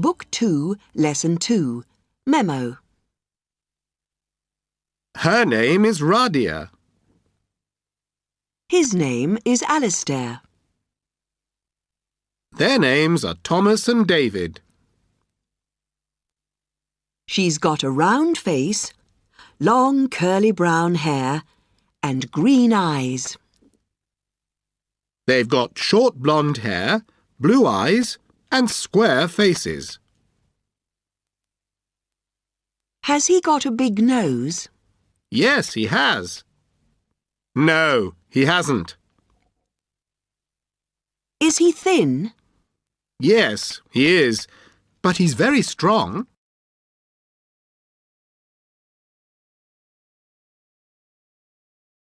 Book 2, Lesson 2. Memo. Her name is Radia. His name is Alistair. Their names are Thomas and David. She's got a round face, long curly brown hair, and green eyes. They've got short blonde hair, blue eyes, and square faces. Has he got a big nose? Yes, he has. No, he hasn't. Is he thin? Yes, he is. But he's very strong.